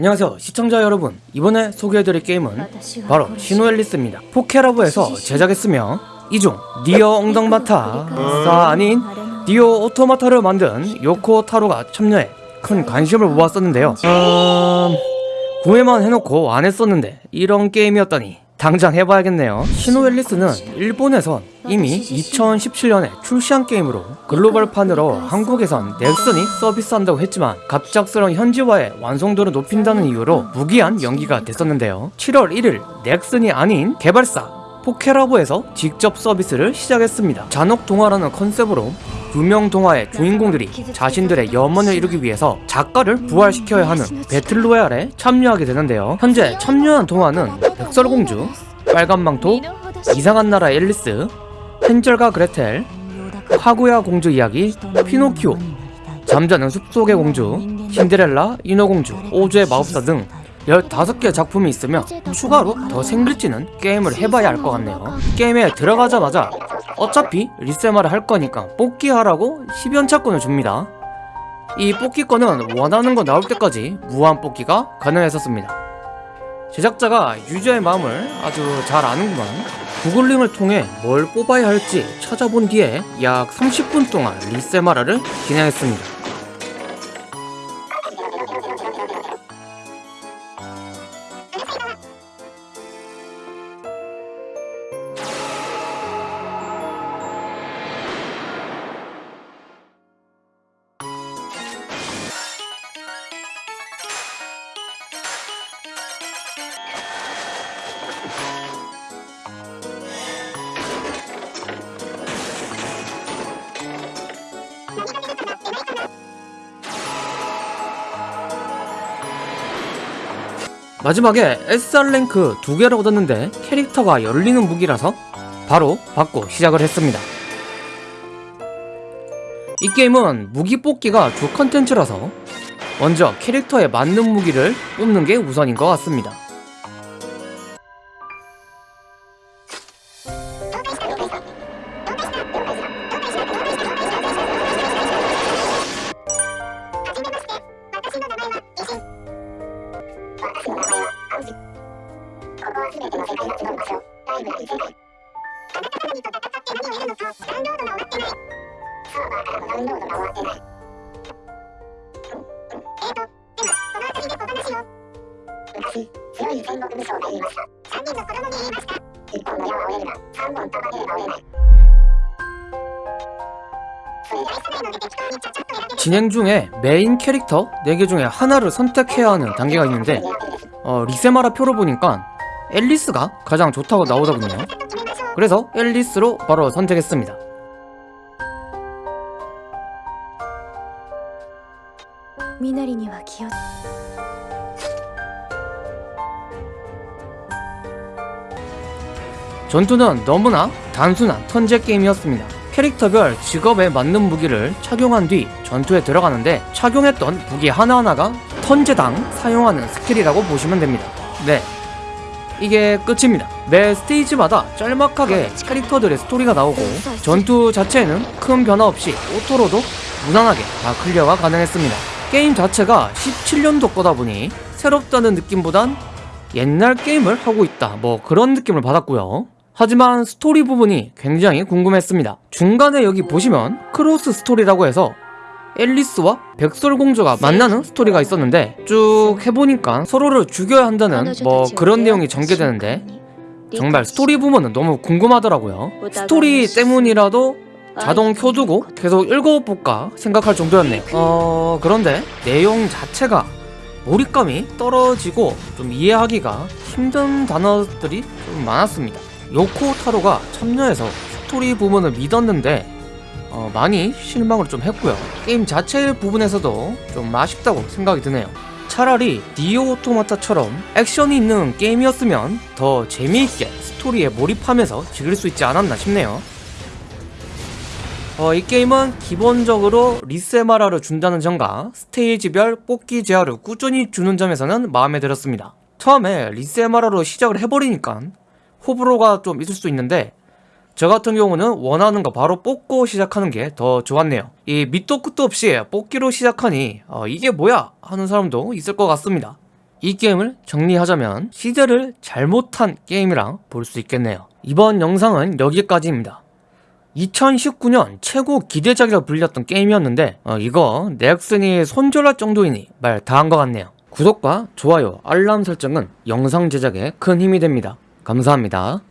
안녕하세요 시청자 여러분. 이번에 소개해드릴 게임은 바로 시노앨리스입니다. 포케라보에서 제작했으며 이중 니어 엉덩마타가 아닌 니어 오토마타를 만든 요코 타로가 참여해 큰 관심을 모았었는데요. 음... 구매만 해놓고 안 했었는데 이런 게임이었다니 당장 해봐야겠네요. 시노앨리스는 일본에선 이미 2017년에 출시한 게임으로 글로벌판으로 한국에선 넥슨이 서비스한다고 했지만 갑작스러운 현지화의 완성도를 높인다는 이유로 무기한 연기가 됐었는데요. 7월 1일 넥슨이 아닌 개발사 포케라보에서 직접 서비스를 시작했습니다. 잔혹 동화라는 컨셉으로 유명 동화의 주인공들이 자신들의 염원을 이루기 위해서 작가를 부활시켜야 하는 배틀로얄에 참여하게 되는데요. 현재 참여한 동화는 백설공주, 빨간망토, 이상한 나라 앨리스, 헨젤과 그레텔, 카구야 공주 이야기, 피노키오, 잠자는 숲속의 공주, 신데렐라, 인어공주, 오즈의 마법사 등 15개 작품이 있으며 추가로 더 생길지는 게임을 해봐야 알 것 같네요. 게임에 들어가자마자 어차피 리세마를 할 거니까 뽑기하라고 10연차권을 줍니다. 이 뽑기권은 원하는 거 나올 때까지 무한 뽑기가 가능했었습니다. 제작자가 유저의 마음을 아주 잘 아는구만. 구글링을 통해 뭘 뽑아야 할지 찾아본 뒤에 약 30분 동안 리세마라를 진행했습니다 마지막에 SR랭크 두 개를 얻었는데 캐릭터가 열리는 무기라서 바로 받고 시작을 했습니다. 이 게임은 무기 뽑기가 주 컨텐츠라서 먼저 캐릭터에 맞는 무기를 뽑는 게 우선인 것 같습니다 진행 중에 메인 캐릭터 4개 중에 하나를 선택해야 하는 단계가 있는데 어, 리세마라 표를 보니까 앨리스가 가장 좋다고 나오더군요. 그래서 앨리스로 바로 선택했습니다. 미나리니와 기어 전투는 너무나 단순한 턴제 게임이었습니다. 캐릭터별 직업에 맞는 무기를 착용한 뒤 전투에 들어가는데 착용했던 무기 하나하나가 턴제당 사용하는 스킬이라고 보시면 됩니다. 네 이게 끝입니다. 매 스테이지마다 짤막하게 캐릭터들의 스토리가 나오고 전투 자체에는 큰 변화 없이 auto로도 무난하게 다 클리어가 가능했습니다. 게임 자체가 17년도 거다 보니 새롭다는 느낌보단 옛날 게임을 하고 있다. 뭐 그런 느낌을 받았고요. 하지만 스토리 부분이 굉장히 궁금했습니다. 중간에 여기 보시면 크로스 스토리라고 해서 앨리스와 백설공주가 만나는 스토리가 있었는데 쭉 해보니까 서로를 죽여야 한다는 뭐 그런 내용이 전개되는데 정말 스토리 부분은 너무 궁금하더라고요. 스토리 때문이라도 자동 켜두고 계속 읽어볼까 생각할 정도였네요. 어... 그런데 내용 자체가 몰입감이 떨어지고 좀 이해하기가 힘든 단어들이 좀 많았습니다. 요코 타로가 참여해서 스토리 부분을 믿었는데 어, 많이 실망을 좀 했고요. 게임 자체 부분에서도 좀 아쉽다고 생각이 드네요. 차라리 니어 오토마타처럼 액션이 있는 게임이었으면 더 재미있게 스토리에 몰입하면서 즐길 수 있지 않았나 싶네요. 어, 이 게임은 기본적으로 리세마라를 준다는 점과 스테이지별 뽑기 재화를 꾸준히 주는 점에서는 마음에 들었습니다. 처음에 리세마라로 시작을 해버리니까 호불호가 좀 있을 수 있는데 저 같은 경우는 원하는 거 바로 뽑고 시작하는 게 더 좋았네요 이 밑도 끝도 없이 뽑기로 시작하니 어, 이게 뭐야 하는 사람도 있을 것 같습니다 이 게임을 정리하자면 시대를 잘못한 게임이라 볼수 있겠네요. 이번 영상은 여기까지입니다. 2019년 최고 기대작이라 불렸던 게임이었는데 어, 이거 넥슨이 손절할 정도이니 말 다 한 것 같네요. 구독과 좋아요, 알람 설정은 영상 제작에 큰 힘이 됩니다. 감사합니다.